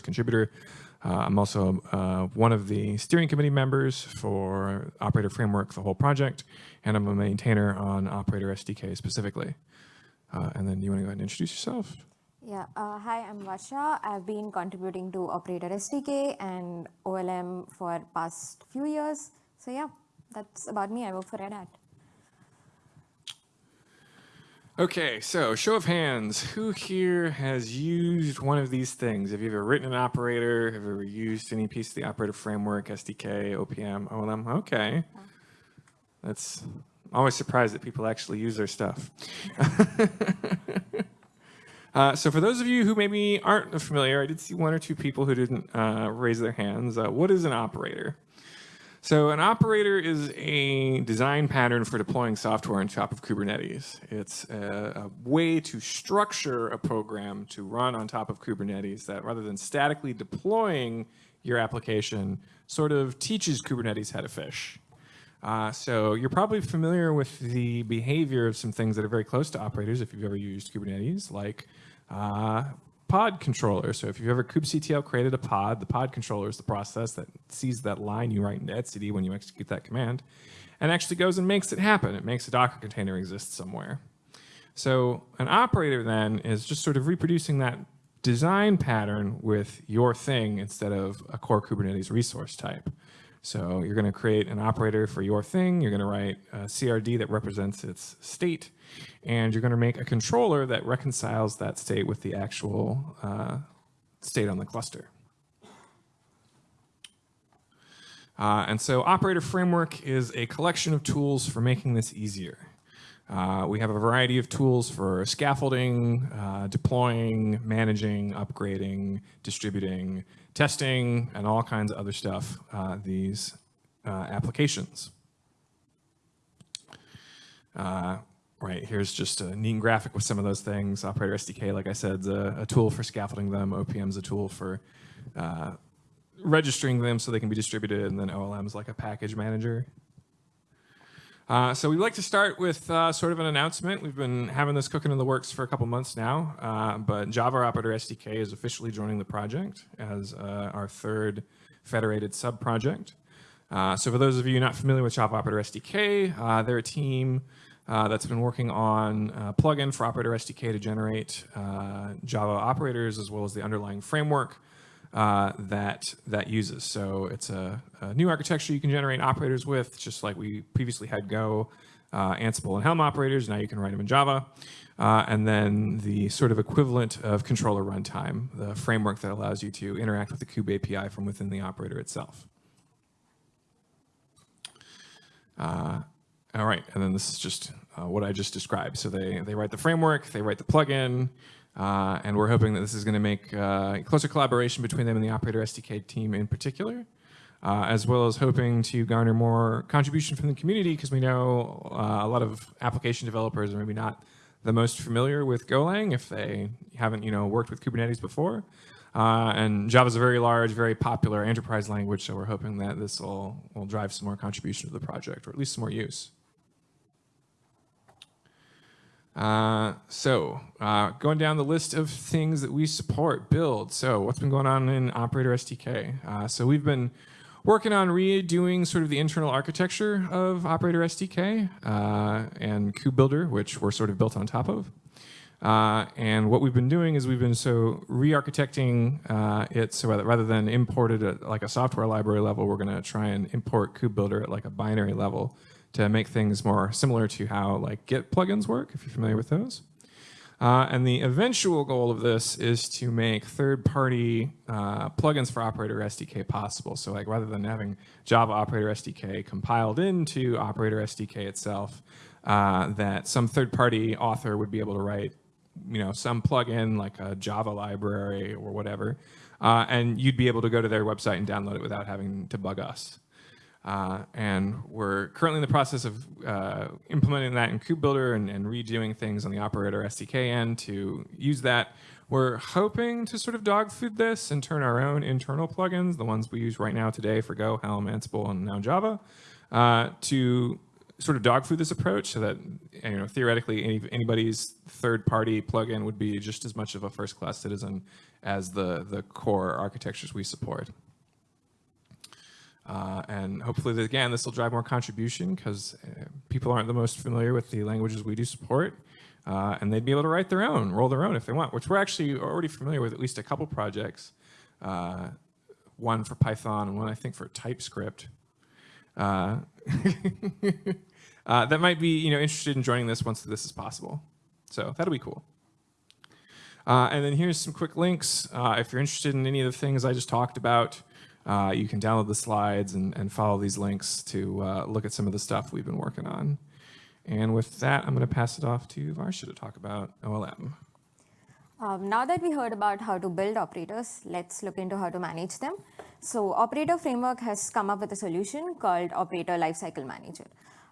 contributor. Uh, I'm also uh, one of the steering committee members for Operator Framework, the whole project, and I'm a maintainer on Operator SDK specifically. Uh, and then you want to go ahead and introduce yourself? Yeah, uh, hi, I'm Varsha. I've been contributing to Operator SDK and OLM for past few years. So yeah, that's about me. I work for Red Hat. Okay, so show of hands, who here has used one of these things? Have you ever written an operator? Have you ever used any piece of the operator framework, SDK, OPM, OLM? Okay. That's always surprised that people actually use their stuff. uh, so for those of you who maybe aren't familiar, I did see one or two people who didn't uh, raise their hands. Uh, what is an operator? So an operator is a design pattern for deploying software on top of Kubernetes. It's a, a, way to structure a program to run on top of Kubernetes that rather than statically deploying your application, sort of teaches Kubernetes how to fish. Uh, so you're probably familiar with the behavior of some things that are very close to operators if you've ever used Kubernetes, like uh, pod controller. So if you've ever kubectl created a pod, the pod controller is the process that sees that line you write into etcd when you execute that command and actually goes and makes it happen. It makes a Docker container exist somewhere. So an operator then is just sort of reproducing that design pattern with your thing instead of a core Kubernetes resource type. So you're going to create an operator for your thing. You're going to write a CRD that represents its state. And you're going to make a controller that reconciles that state with the actual uh, state on the cluster. Uh, and so Operator Framework is a collection of tools for making this easier. Uh, we have a variety of tools for scaffolding, uh, deploying, managing, upgrading, distributing, testing, and all kinds of other stuff, uh, these uh, applications. Uh, right, here's just a neat graphic with some of those things. Operator SDK, like I said, is a, a tool for scaffolding them. OPM is a tool for registering them so they can be distributed, and then OLM is like a package manager. Uh, so we'd like to start with uh, sort of an announcement. We've been having this cooking in the works for a couple months now, uh, but Java Operator SDK is officially joining the project as uh, our third federated sub-project. Uh, so for those of you not familiar with Java Operator SDK, they're a team that's been working on a plugin for Operator SDK to generate Java operators as well as the underlying framework uh, that that uses. So it's a, a, new architecture you can generate operators with, just like we previously had Go, uh, Ansible, and Helm operators. Now you can write them in Java. Uh, and then the sort of equivalent of controller runtime, the framework that allows you to interact with the kube API from within the operator itself. Uh, all right, and then this is just uh, what I just described. So they, they write the framework, they write the plugin, uh, and we're hoping that this is going to make uh, closer collaboration between them and the Operator SDK team in particular, uh, as well as hoping to garner more contribution from the community because we know uh, a lot of application developers are maybe not the most familiar with Golang if they haven't you know worked with Kubernetes before. Uh, and Java is a very large, very popular enterprise language, so we're hoping that this will, will drive some more contribution to the project, or at least some more use. Uh, so uh, going down the list of things that we support, build. So what's been going on in Operator SDK? Uh, so we've been working on redoing sort of the internal architecture of Operator SDK uh, and KubeBuilder, which we're sort of built on top of. Uh, and what we've been doing is we've been so re-architecting it so rather than import it at like a software library level, we're going to try and import KubeBuilder at like a binary level to make things more similar to how like Git plugins work, if you're familiar with those. Uh, and the eventual goal of this is to make third-party uh, plugins for Operator SDK possible. So like rather than having Java Operator SDK compiled into Operator SDK itself, uh, that some third-party author would be able to write you know, some plugin like a Java library or whatever, uh, and you'd be able to go to their website and download it without having to bug us. Uh, and we're currently in the process of uh, implementing that in KubeBuilder and, and, redoing things on the operator SDK end to use that. We're hoping to sort of dog food this and turn our own internal plugins, the ones we use right now today for Go, Helm, Ansible, and now Java, uh, to sort of dog food this approach so that you know theoretically any, anybody's third party plugin would be just as much of a first class citizen as the the core architectures we support. Uh, and hopefully, again, this will drive more contribution because uh, people aren't the most familiar with the languages we do support. Uh, and they'd be able to write their own, roll their own if they want, which we're actually already familiar with at least a couple projects. Uh, one for Python and one, I think, for TypeScript. Uh, uh, that might be you know, interested in joining this once this is possible. So that'll be cool. And then here's some quick links. If you're interested in any of the things I just talked about, uh, you can download the slides and, and follow these links to uh, look at some of the stuff we've been working on. And with that, I'm going to pass it off to Varsha to talk about OLM. Um, now that we heard about how to build operators, let's look into how to manage them. So Operator Framework has come up with a solution called Operator Lifecycle Manager.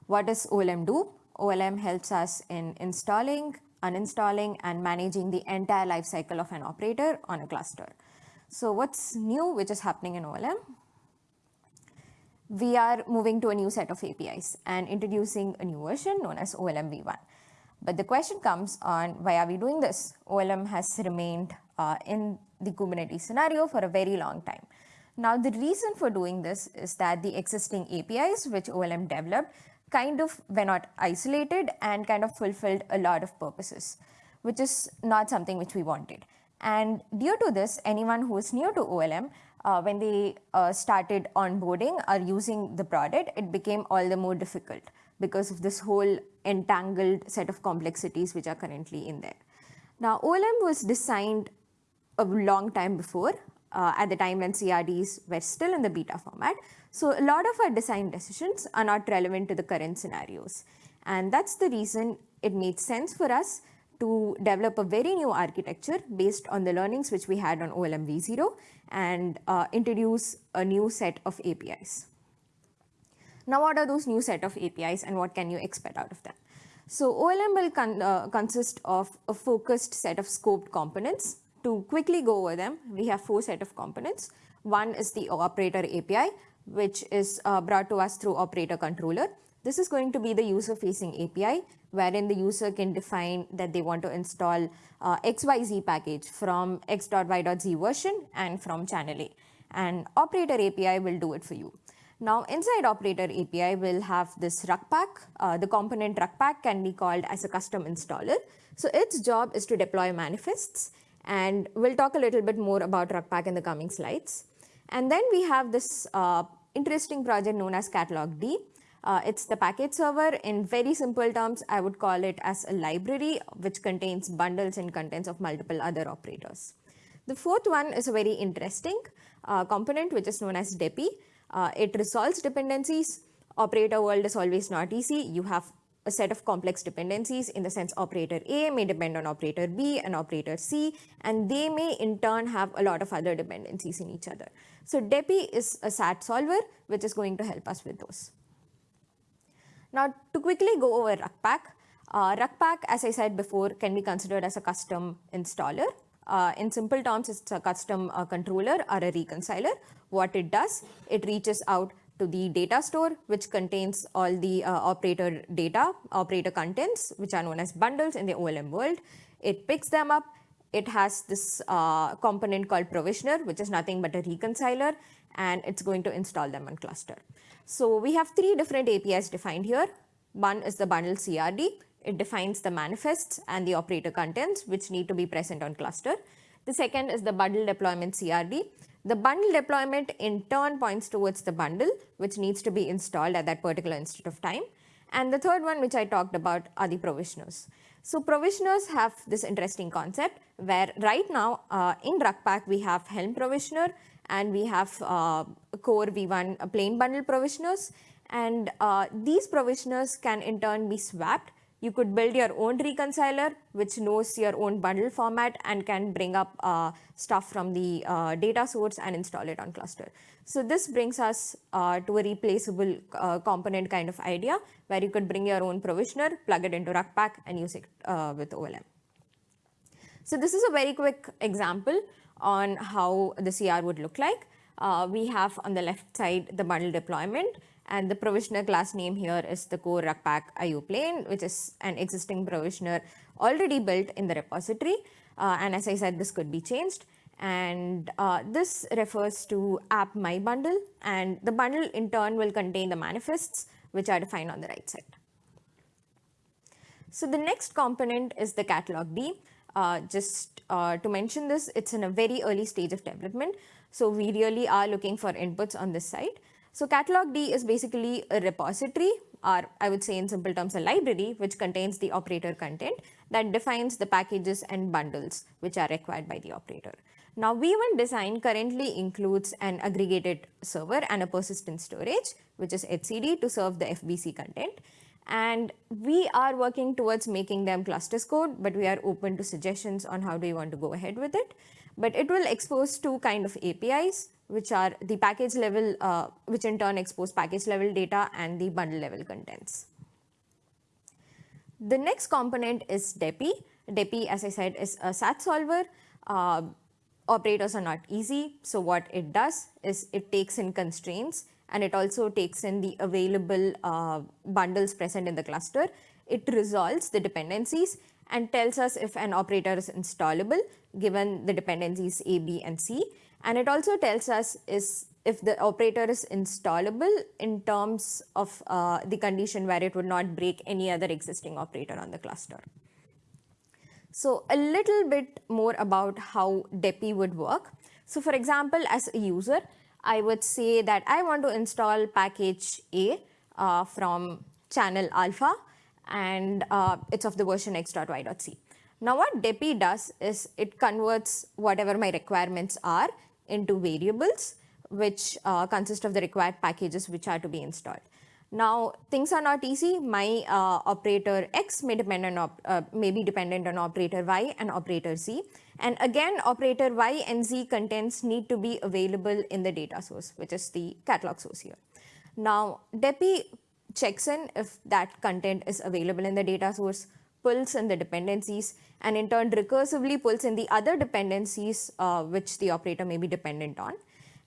What does OLM do? OLM helps us in installing, uninstalling, and managing the entire lifecycle of an operator on a cluster. So what's new which is happening in OLM? We are moving to a new set of APIs and introducing a new version known as OLM v1. But the question comes on why are we doing this? OLM has remained uh, in the Kubernetes scenario for a very long time. Now, the reason for doing this is that the existing APIs which OLM developed kind of were not isolated and kind of fulfilled a lot of purposes, which is not something which we wanted. And due to this, anyone who is new to OLM, uh, when they uh, started onboarding or using the product, it became all the more difficult because of this whole entangled set of complexities which are currently in there. Now, OLM was designed a long time before, uh, at the time when CRDs were still in the beta format. So a lot of our design decisions are not relevant to the current scenarios. And that's the reason it made sense for us to develop a very new architecture based on the learnings which we had on OLM v0 and uh, introduce a new set of APIs. Now, what are those new set of APIs and what can you expect out of them? So OLM will con uh, consist of a focused set of scoped components. To quickly go over them, we have four set of components. One is the operator API, which is uh, brought to us through operator controller. This is going to be the user-facing API, wherein the user can define that they want to install uh, XYZ package from x.y.z version and from channel A. And operator API will do it for you. Now, inside operator API, we'll have this Rukpak. Uh, the component Rukpak can be called as a custom installer. So its job is to deploy manifests. And we'll talk a little bit more about Rukpak in the coming slides. And then we have this uh, interesting project known as catalogd. Uh, it's the package server. In very simple terms, I would call it as a library which contains bundles and contents of multiple other operators. The fourth one is a very interesting uh, component which is known as Deppy. Uh, it resolves dependencies. Operator world is always not easy. You have a set of complex dependencies in the sense operator A may depend on operator B and operator C, and they may in turn have a lot of other dependencies in each other. So Deppy is a SAT solver which is going to help us with those. Now, to quickly go over Rukpak, uh, Rukpak, as I said before, can be considered as a custom installer. Uh, in simple terms, it's a custom uh, controller or a reconciler. What it does, it reaches out to the data store, which contains all the uh, operator data, operator contents, which are known as bundles in the OLM world. It picks them up. It has this uh, component called provisioner, which is nothing but a reconciler, and it's going to install them on cluster. So we have three different APIs defined here. One is the bundle CRD. It defines the manifests and the operator contents which need to be present on cluster. The second is the bundle deployment CRD. The bundle deployment in turn points towards the bundle which needs to be installed at that particular instant of time. And the third one which I talked about are the provisioners. So provisioners have this interesting concept where right now uh, in Rukpak we have Helm provisioner and we have uh, core v1 uh, plain bundle provisioners and uh, these provisioners can in turn be swapped. You could build your own reconciler which knows your own bundle format and can bring up stuff from the data source and install it on cluster. So this brings us to a replaceable component kind of idea where you could bring your own provisioner, plug it into Rukpak and use it with OLM. So this is a very quick example on how the CR would look like. Uh, we have on the left side the bundle deployment And the provisioner class name here is the core rukpak IO plain, which is an existing provisioner already built in the repository. Uh, and as I said, this could be changed. And uh, this refers to app my bundle. And the bundle in turn will contain the manifests, which are defined on the right side. So the next component is the catalogd. Uh, just uh, to mention this, it's in a very early stage of development. So we really are looking for inputs on this side. So catalogd is basically a repository or I would say in simple terms a library which contains the operator content that defines the packages and bundles which are required by the operator. Now V1 design currently includes an aggregated server and a persistent storage which is etcd to serve the FBC content and we are working towards making them cluster scoped but we are open to suggestions on how do you want to go ahead with it. But it will expose two kind of APIs which are the package level, uh, which in turn expose package level data and the bundle level contents. The next component is Deppy. Deppy, as I said, is a SAT solver. Uh, operators are not easy. So what it does is it takes in constraints and it also takes in the available uh, bundles present in the cluster. It resolves the dependencies and tells us if an operator is installable given the dependencies A, B and C and it also tells us is if the operator is installable in terms of uh, the condition where it would not break any other existing operator on the cluster. So a little bit more about how Deppy would work. So for example, as a user, I would say that I want to install package A uh, from channel alpha and uh, it's of the version x.y.c. Now what Deppy does is it converts whatever my requirements are into variables which uh, consist of the required packages which are to be installed. Now things are not easy. My uh, operator X may depend on uh, may be dependent on operator Y and operator Z. And again, operator Y and Z contents need to be available in the data source, which is the catalog source here. Now Deppy checks in if that content is available in the data source, pulls in the dependencies, and in turn recursively pulls in the other dependencies uh, which the operator may be dependent on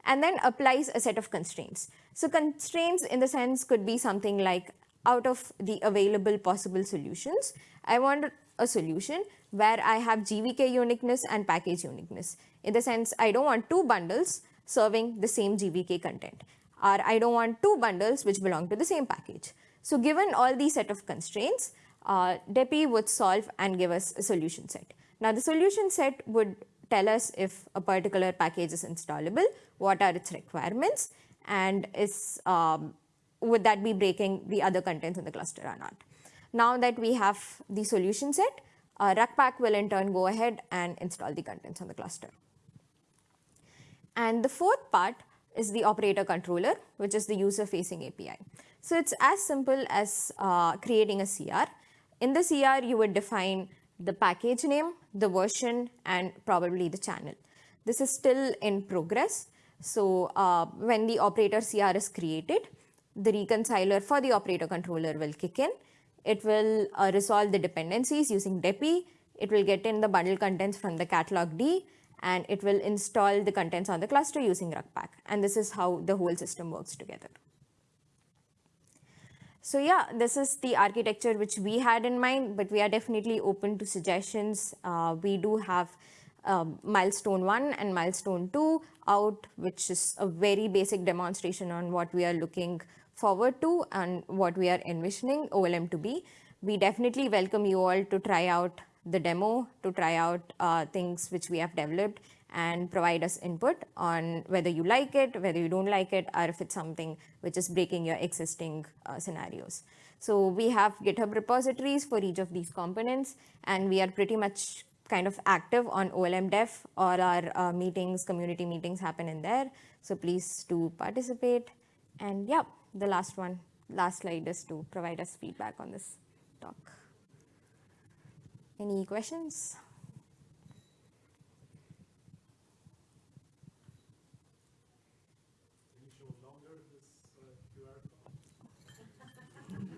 and then applies a set of constraints. So constraints in the sense could be something like out of the available possible solutions, I want a solution where I have GVK uniqueness and package uniqueness. In the sense, I don't want two bundles serving the same GVK content or I don't want two bundles which belong to the same package. So given all these set of constraints, uh, Deppy would solve and give us a solution set. Now the solution set would tell us if a particular package is installable, what are its requirements, and is um, would that be breaking the other contents in the cluster or not. Now that we have the solution set, uh, Rukpak will in turn go ahead and install the contents on the cluster. And the fourth part is the operator controller, which is the user facing API. So it's as simple as uh, creating a CR in the CR, you would define the package name, the version, and probably the channel. This is still in progress. So uh, when the operator CR is created, the reconciler for the operator controller will kick in. It will uh, resolve the dependencies using Deppy. It will get in the bundle contents from the catalogd and it will install the contents on the cluster using Rukpak. And this is how the whole system works together. So yeah, this is the architecture which we had in mind, but we are definitely open to suggestions. Uh, we do have um, milestone 1 and milestone 2 out, which is a very basic demonstration on what we are looking forward to and what we are envisioning OLM to be. We definitely welcome you all to try out the demo, to try out uh, things which we have developed and provide us input on whether you like it, whether you don't like it, or if it's something which is breaking your existing uh, scenarios. So we have GitHub repositories for each of these components, and we are pretty much kind of active on OLM Dev. All our uh, meetings, community meetings happen in there. So please do participate. And yeah, the last one, last slide is to provide us feedback on this talk. Any questions?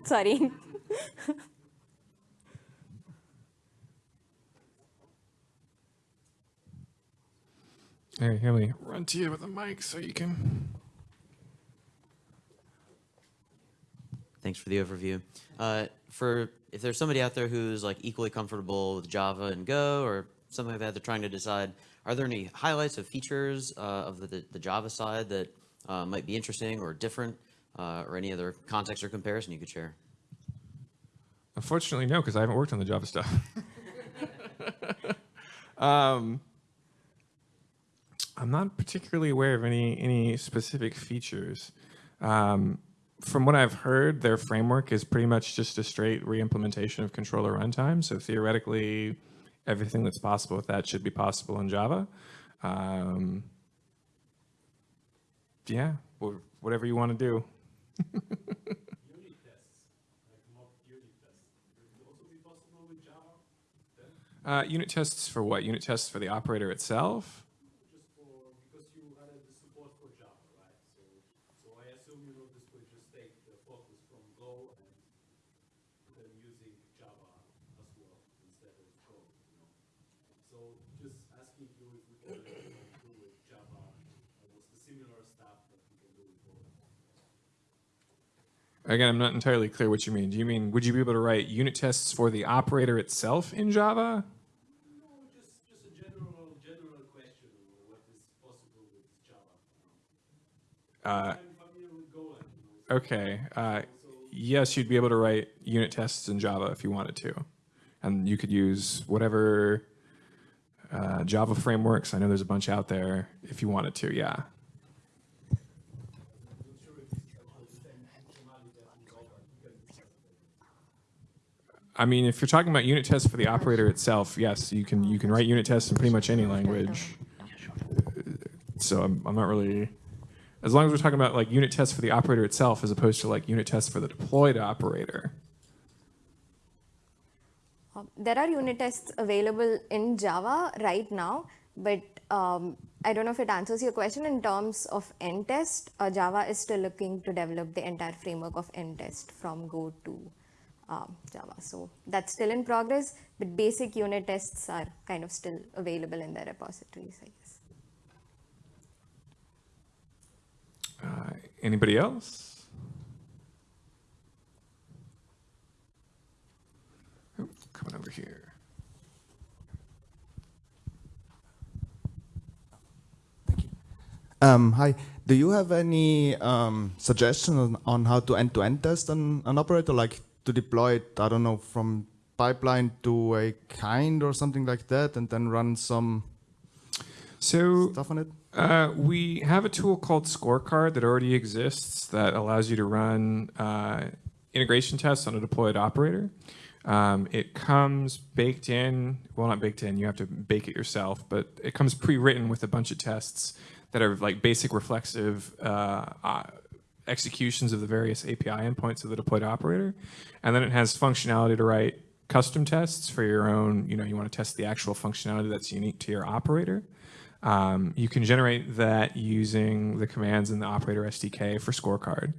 Sorry. Hey, let me run to you with a mic so you can. Thanks for the overview. Uh, for if there's somebody out there who's like equally comfortable with Java and Go or something like that, they're trying to decide, are there any highlights of features uh, of the, the Java side that uh, might be interesting or different, uh, or any other context or comparison you could share? Unfortunately, no, because I haven't worked on the Java stuff. um, I'm not particularly aware of any any specific features. Um, from what I've heard, their framework is pretty much just a straight re-implementation of controller runtime. So theoretically, everything that's possible with that should be possible in Java. Um, yeah, whatever you want to do. unit tests, like mock unit tests, would also be possible with Java? Uh, unit tests for what? Unit tests for the operator itself? Just for, because you added the support for Java, right? So, so I assume, you know, this would just take the focus from Go and then using Java as well instead of Go, you know? So just asking you if we can you know, do with Java, almost the similar stuff that we can do with Go. Again, I'm not entirely clear what you mean. Do you mean, would you be able to write unit tests for the operator itself in Java? No, just, just a general, general question on what is possible with Java. Uh, I'm familiar with Golang, you know, okay. Uh, yes, you'd be able to write unit tests in Java if you wanted to. And you could use whatever uh, Java frameworks. I know there's a bunch out there if you wanted to, yeah. I mean, if you're talking about unit tests for the operator itself, yes, you can you can write unit tests in pretty much any language. So I'm, I'm not really, as long as we're talking about like unit tests for the operator itself as opposed to like unit tests for the deployed operator. Um, there are unit tests available in Java right now, but um, I don't know if it answers your question in terms of env test. Uh, Java is still looking to develop the entire framework of end test from Go to um, Java. So that's still in progress, but basic unit tests are kind of still available in their repositories, I guess. Uh, anybody else? Oh, coming over here. Um, hi. Do you have any um, suggestion on, on how to end-to-end test an, an operator, like to deploy it, I don't know, from pipeline to a kind or something like that, and then run some So stuff on it? Uh, we have a tool called Scorecard that already exists that allows you to run uh, integration tests on a deployed operator. Um, it comes baked in, well, not baked in, you have to bake it yourself, but it comes pre-written with a bunch of tests that are like basic reflexive uh, uh, executions of the various API endpoints of the deployed operator. And then it has functionality to write custom tests for your own, you know, you want to test the actual functionality that's unique to your operator. Um, you can generate that using the commands in the operator SDK for scorecard.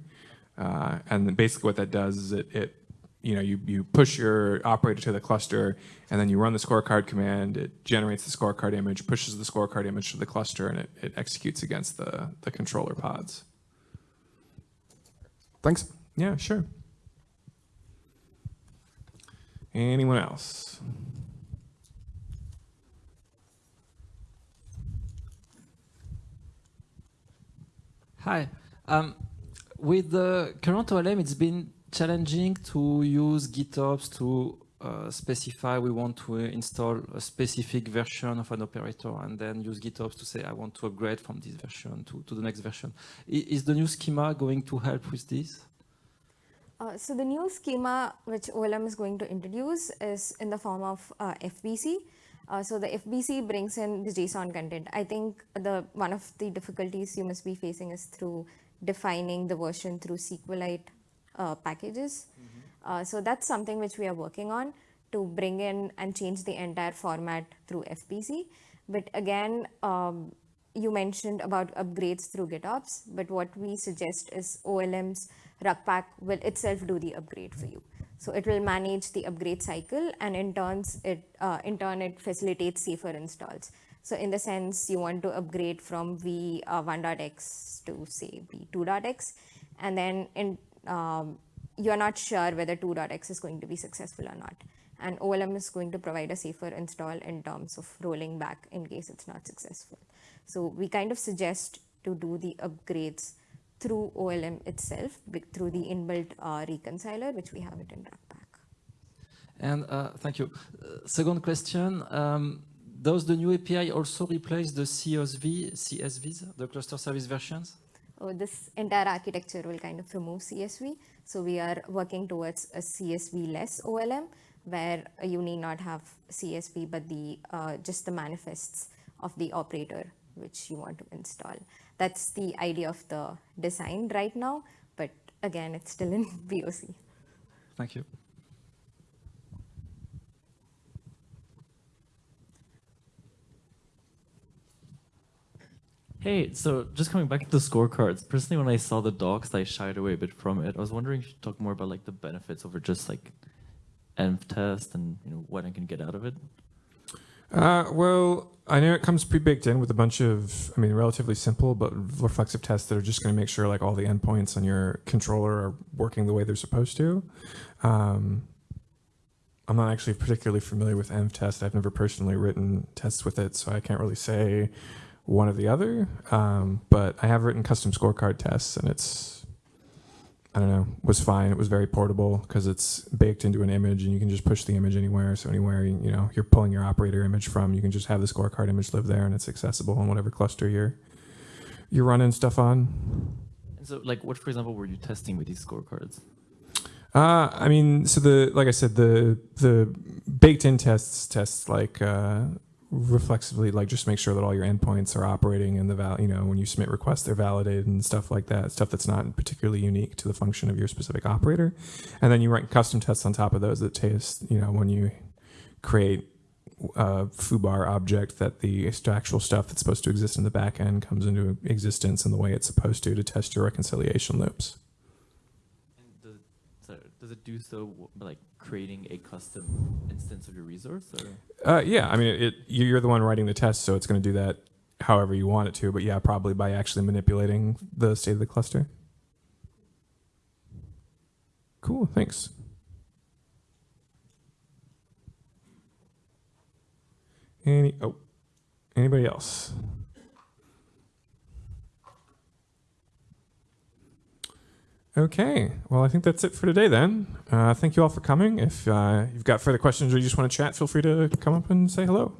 Uh, and basically what that does is it, it you know, you, you push your operator to the cluster and then you run the scorecard command, it generates the scorecard image, pushes the scorecard image to the cluster and it, it executes against the, the controller pods. Thanks. Yeah, sure. Anyone else? Hi. Um, with the current OLM, it's been challenging to use GitOps to uh, specify we want to install a specific version of an operator and then use GitOps to say I want to upgrade from this version to, to the next version. I, is the new schema going to help with this? Uh, so the new schema which OLM is going to introduce is in the form of uh, FBC. Uh, so the FBC brings in the JSON content. I think the one of the difficulties you must be facing is through defining the version through SQLite uh, packages. Uh, so that's something which we are working on to bring in and change the entire format through FBC. But again, um, you mentioned about upgrades through GitOps, but what we suggest is OLM's Rukpak will itself do the upgrade for you. So it will manage the upgrade cycle and in turns it uh, in turn it facilitates safer installs. So in the sense you want to upgrade from v1.x to say v2.x and then in um, you're not sure whether 2.x is going to be successful or not. And OLM is going to provide a safer install in terms of rolling back in case it's not successful. So we kind of suggest to do the upgrades through OLM itself, through the inbuilt uh, reconciler, which we have it in Rukpak. And uh, thank you. Uh, second question, um, does the new API also replace the CSV, CSVs, the cluster service versions? Oh, this entire architecture will kind of remove CSV. So we are working towards a CSV less OLM, where uh, you need not have CSV, but the uh, just the manifests of the operator which you want to install. That's the idea of the design right now, but again, it's still in POC. Thank you. Hey, so just coming back to the scorecards. Personally, when I saw the docs, I shied away a bit from it. I was wondering if you could talk more about like the benefits over just like env test and you know what I can get out of it. Uh, well, I know it comes pre-baked in with a bunch of, I mean, relatively simple but reflexive tests that are just going to make sure like all the endpoints on your controller are working the way they're supposed to. Um, I'm not actually particularly familiar with env test. I've never personally written tests with it, so I can't really say one or the other. Um, but I have written custom scorecard tests, and it's, I don't know, was fine. It was very portable because it's baked into an image, and you can just push the image anywhere. So anywhere you, you know you're pulling your operator image from, you can just have the scorecard image live there, and it's accessible on whatever cluster you're you're running stuff on. And so, like, what for example were you testing with these scorecards? Uh, I mean, so the like I said, the the baked in tests tests like uh, reflexively, like just make sure that all your endpoints are operating and the val. You know, when you submit requests, they're validated and stuff like that. Stuff that's not particularly unique to the function of your specific operator, and then you write custom tests on top of those that test. You know, when you create a foobar object that the actual stuff that's supposed to exist in the back end comes into existence in the way it's supposed to to test your reconciliation loops. And does it, sorry, does it do so like creating a custom instance of your resource? Uh, yeah, I mean, it, you're the one writing the test, so it's going to do that however you want it to. But yeah, probably by actually manipulating the state of the cluster. Cool, thanks. Any oh, anybody else? Okay, well, I think that's it for today then. Uh, thank you all for coming. If uh, you've got further questions or you just want to chat, feel free to come up and say hello.